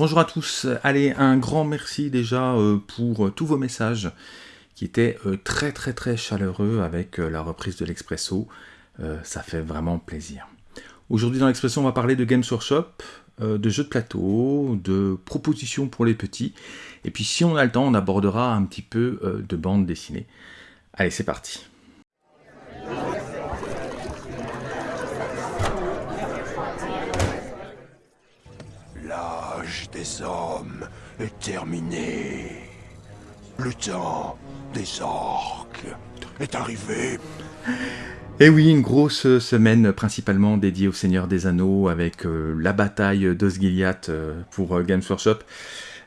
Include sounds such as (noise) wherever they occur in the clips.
Bonjour à tous, allez, un grand merci déjà euh, pour euh, tous vos messages qui étaient euh, très très très chaleureux avec la reprise de l'Expresso. ça fait vraiment plaisir. Aujourd'hui dans l'Expresso, on va parler de Games Workshop, de jeux de plateau, de propositions pour les petits. Et puis si on a le temps, on abordera un petit peu de bande dessinée. Allez, c'est parti. Des hommes est terminé. Le temps des orques est arrivé. Et oui, une grosse semaine principalement dédiée au Seigneur des Anneaux avec euh, la bataille d'Osgiliath euh, pour euh, Games Workshop.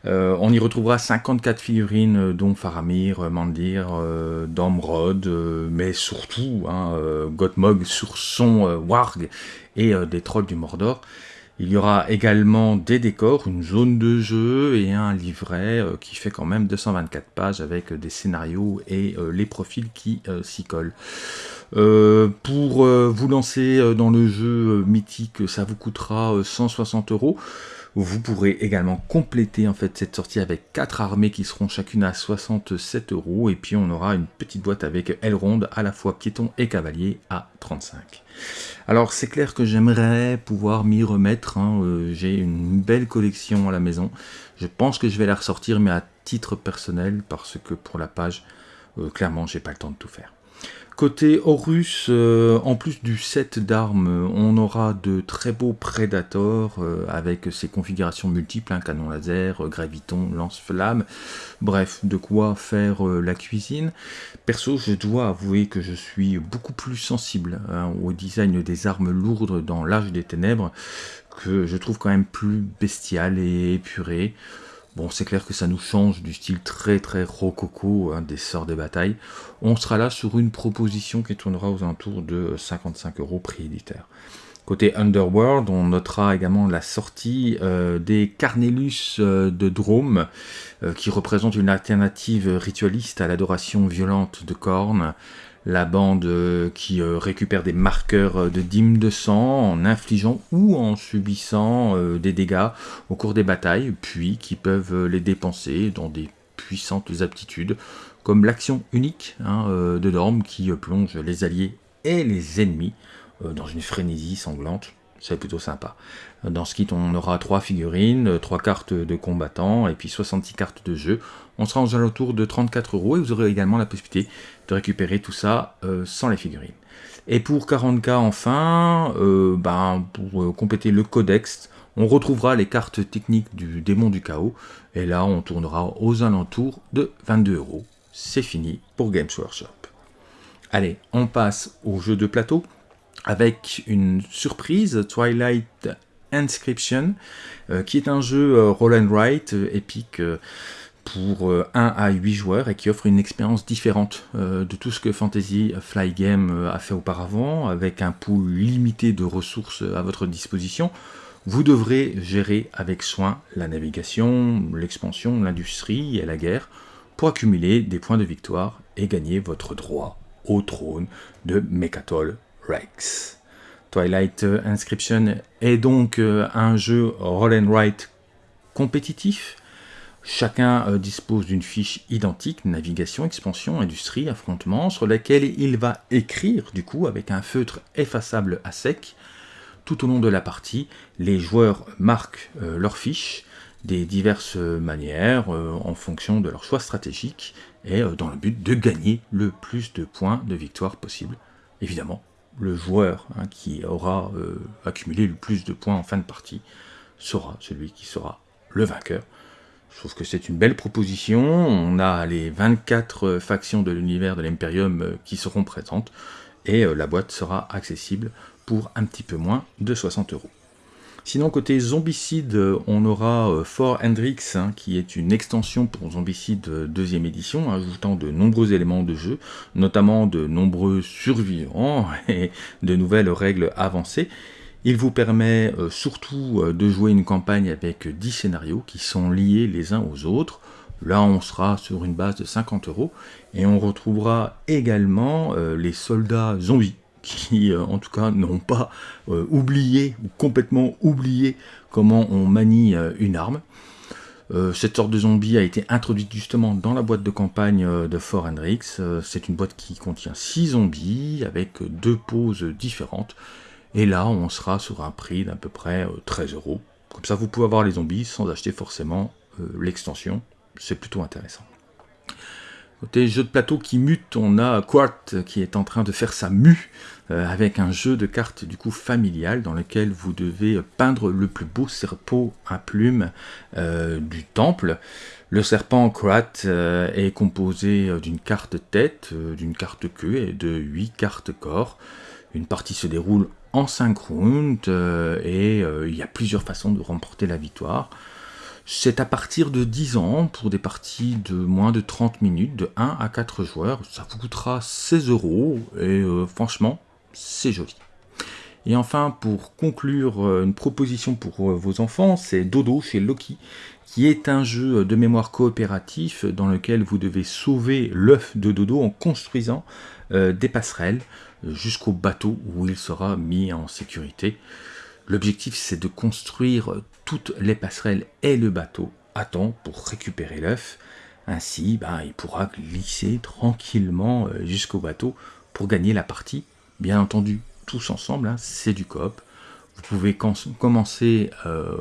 on y retrouvera 54 figurines dont Faramir, Mandir, Domrod, mais surtout hein, Gottmog sur son Warg et des trolls du Mordor. Il y aura également des décors, une zone de jeu et un livret euh, qui fait quand même 224 pages avec des scénarios et euh, les profils qui euh, s'y collent. pour vous lancer dans le jeu mythique, ça vous coûtera 160 euros. Vous pourrez également compléter en fait cette sortie avec quatre armées qui seront chacune à 67 euros et puis on aura une petite boîte avec Elrond à la fois piéton et cavalier à 35. Alors c'est clair que j'aimerais pouvoir m'y remettre, hein, euh, j'ai une belle collection à la maison, je pense que je vais la ressortir mais à titre personnel parce que pour la page, euh, clairement j'ai pas le temps de tout faire. Côté Horus, euh, en plus du set d'armes, on aura de très beaux Predators euh, avec ses configurations multiples, hein, canon laser, graviton, lance-flamme, bref, de quoi faire euh, la cuisine. Perso, je dois avouer que je suis beaucoup plus sensible hein, au design des armes lourdes dans l'âge des ténèbres, que je trouve quand même plus bestial et épuré. Bon, c'est clair que ça nous change du style très très rococo hein, des sorts de bataille. On sera là sur une proposition qui tournera aux alentours de 55 euros prix éditeur. Côté Underworld, on notera également la sortie euh, des Carnelius euh, de Drôme, euh, qui représente une alternative ritualiste à l'adoration violente de Korn la bande euh, qui euh, récupère des marqueurs euh, de dîmes de sang en infligeant ou en subissant des dégâts au cours des batailles, puis qui peuvent les dépenser dans des puissantes aptitudes, comme l'action unique hein, de Dorm qui plonge les alliés et les ennemis dans une frénésie sanglante c'est plutôt sympa. Dans ce kit, on aura 3 figurines, 3 cartes de combattants et puis 66 cartes de jeu. On sera aux alentours de 34 euros et vous aurez également la possibilité de récupérer tout ça euh, sans les figurines. Et pour 40k enfin, euh, ben, pour euh, compléter le codex, on retrouvera les cartes techniques du démon du chaos. Et là, on tournera aux alentours de 22 euros. C'est fini pour Games Workshop. Allez, on passe au jeu de plateau avec une surprise, Twilight Inscription, euh, qui est un jeu euh, roll and write euh, épique pour 1 à 8 joueurs et qui offre une expérience différente de tout ce que Fantasy Fly Game a fait auparavant, avec un pool limité de ressources à votre disposition. Vous devrez gérer avec soin la navigation, l'expansion, l'industrie et la guerre pour accumuler des points de victoire et gagner votre droit au trône de Mechatol Rex. Twilight Inscription est donc euh, un jeu roll and write compétitif. Chacun euh, dispose d'une fiche identique, navigation, expansion, industrie, affrontement, sur laquelle il va écrire du coup avec un feutre effaçable à sec. Tout au long de la partie, les joueurs marquent euh, leur fiche des diverses manières en fonction de leur choix stratégique et dans le but de gagner le plus de points de victoire possible, évidemment le joueur hein, qui aura euh, accumulé le plus de points en fin de partie sera celui qui sera le vainqueur. Je trouve que c'est une belle proposition. On a les 24 factions de l'univers de l'Imperium euh, qui seront présentes et euh, la boîte sera accessible pour un petit peu moins de 60 euros. Sinon, côté Zombicide, on aura euh, For Hendrix, hein, qui est une extension pour Zombicide euh, deuxième édition, ajoutant de nombreux éléments de jeu, notamment de nombreux survivants (laughs) et de nouvelles règles avancées. Il vous permet euh, surtout de jouer une campagne avec 10 scénarios qui sont liés les uns aux autres. Là, on sera sur une base de 50 euros et on retrouvera également les soldats zombies qui en tout cas n'ont pas oublié ou complètement oublié comment on manie une arme. cette sorte de zombie a été introduite justement dans la boîte de campagne de Fort Hendrix. c'est une boîte qui contient 6 zombies avec deux poses différentes. Et là, on sera sur un prix d'à peu près 13 euros. Comme ça, vous pouvez avoir les zombies sans acheter forcément l'extension. C'est plutôt intéressant. Côté jeu de plateau qui mute, on a Quart qui est en train de faire sa mue euh, avec un jeu de cartes du coup familial dans lequel vous devez peindre le plus beau serpent à plumes euh, du temple. Le serpent Quart euh, est composé d'une carte tête, d'une carte queue et de 8 cartes corps. Une partie se déroule en 5 rounds et il y a plusieurs façons de remporter la victoire. C'est à partir de 10 ans pour des parties de moins de 30 minutes, de 1 à 4 joueurs. Ça vous coûtera 16 euros et euh, franchement, c'est joli. Et enfin, pour conclure, euh, une proposition pour euh, vos enfants, c'est Dodo chez Loki, qui est un jeu de mémoire coopératif dans lequel vous devez sauver l'œuf de Dodo en construisant des passerelles jusqu'au bateau où il sera mis en sécurité. L'objectif, c'est de construire toutes les passerelles et le bateau à temps pour récupérer l'œuf. Ainsi, bah, il pourra glisser tranquillement euh, jusqu'au bateau pour gagner la partie. Bien entendu, tous ensemble, hein, c'est du coop. Vous pouvez commencer euh,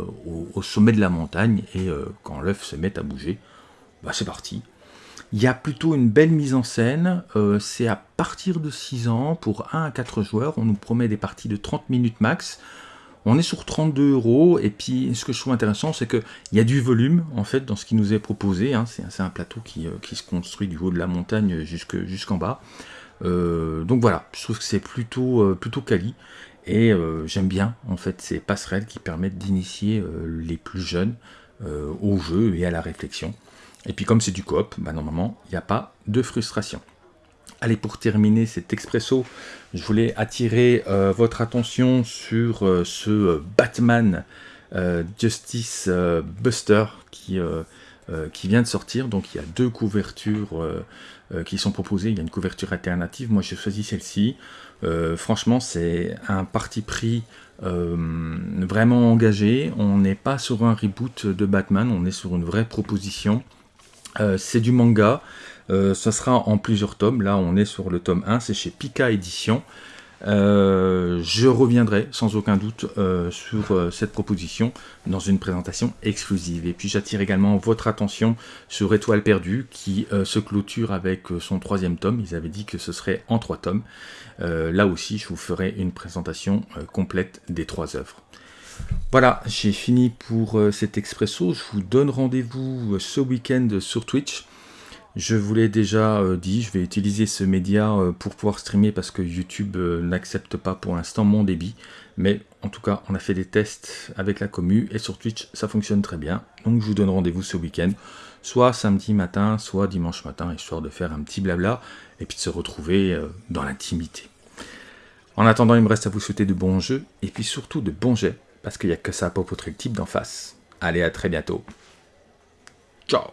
au, sommet de la montagne et euh, quand l'œuf se met à bouger, bah, c'est parti. Il y a plutôt une belle mise en scène, c'est à partir de 6 ans, pour 1 à 4 joueurs, on nous promet des parties de 30 minutes max, on est sur 32 euros, et puis ce que je trouve intéressant, c'est qu'il y a du volume, en fait, dans ce qui nous est proposé. Hein. C'est un plateau qui, euh, qui, se construit du haut de la montagne jusqu'en bas. Euh, donc voilà, je trouve que c'est plutôt, euh, plutôt quali, et j'aime bien, en fait, ces passerelles qui permettent d'initier les plus jeunes au jeu et à la réflexion. Et puis comme c'est du coop, bah, normalement, il n'y a pas de frustration. Allez, pour terminer cet expresso, je voulais attirer euh, votre attention sur euh, ce euh, Batman Justice Buster qui, qui vient de sortir. Donc il y a deux couvertures qui sont proposées. Il y a une couverture alternative. Moi j'ai choisi celle-ci. franchement, c'est un parti pris vraiment engagé. On n'est pas sur un reboot de Batman, on est sur une vraie proposition. C'est du manga. Euh, ça sera en plusieurs tomes. Là, on est sur le tome 1, c'est chez Pika Édition. Euh, je reviendrai sans aucun doute euh, sur cette proposition dans une présentation exclusive. Et puis j'attire également votre attention sur Étoile perdue qui se clôture avec son troisième tome. Ils avaient dit que ce serait en trois tomes. là aussi, je vous ferai une présentation complète des trois œuvres. Voilà, j'ai fini pour cet expresso. Je vous donne rendez-vous ce week-end sur Twitch. Je vous l'ai déjà euh, dit, je vais utiliser ce média euh, pour pouvoir streamer parce que YouTube euh, n'accepte pas pour l'instant mon débit. Mais en tout cas, on a fait des tests avec la commu et sur Twitch, ça fonctionne très bien. Donc je vous donne rendez-vous ce week-end, soit samedi matin, soit dimanche matin, histoire de faire un petit blabla et puis de se retrouver dans l'intimité. En attendant, il me reste à vous souhaiter de bons jeux et puis surtout de bons jets parce qu'il n'y a que ça pour votre type d'en face. Allez, à très bientôt. Ciao